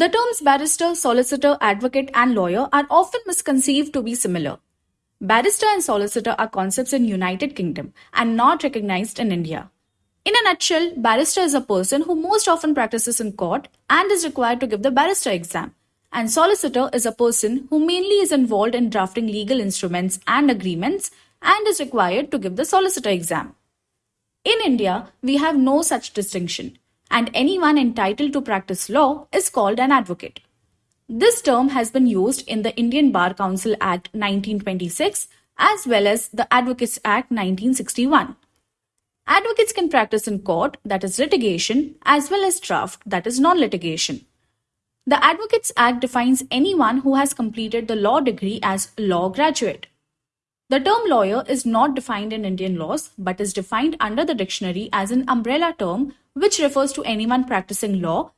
The terms barrister, solicitor, advocate, and lawyer are often misconceived to be similar. Barrister and solicitor are concepts in United Kingdom and not recognized in India. In a nutshell, barrister is a person who most often practices in court and is required to give the barrister exam. And solicitor is a person who mainly is involved in drafting legal instruments and agreements and is required to give the solicitor exam. In India, we have no such distinction, and anyone entitled to practice law is called an advocate. This term has been used in the Indian Bar Council Act 1926 as well as the Advocates Act 1961. Advocates can practice in court, that is litigation, as well as draft, that is non litigation. The Advocates Act defines anyone who has completed the law degree as law graduate. The term lawyer is not defined in Indian laws but is defined under the dictionary as an umbrella term which refers to anyone practicing law